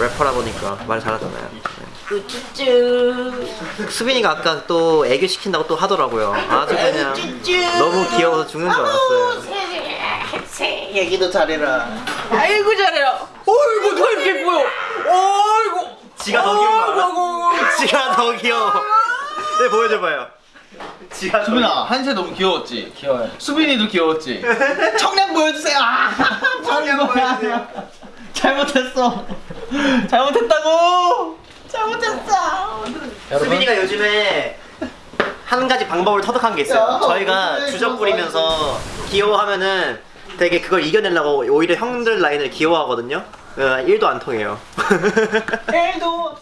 래퍼라 보니까 말 잘하잖아요. 네. 수빈이가 아까 또 애교 시킨다고 또 하더라고요. 아주 그냥 너무 귀여워서 죽는 줄 알았어요. 얘기도 잘해라. 아이고 잘해요. 어이구 더 이렇게 보여. 어이구. 지가 더 알아? 지가 더 귀여워. 네 보여줘봐요. 지가 더 수빈아 한세 너무 귀여웠지? 귀여워요. 수빈이도 귀여웠지? 청량 보여주세요. 아, 청량 보여주세요. 잘못했어. 잘못했다고. 잘못했어. 수빈이가 요즘에 한 가지 방법을 터득한 게 있어요. 야, 저희가 그래, 주접 부리면서 귀여워하면은 되게 그걸 이겨내려고 오히려 형들 라인을 귀여워하거든요. 어, 1도 안 통해요. 1도 없어.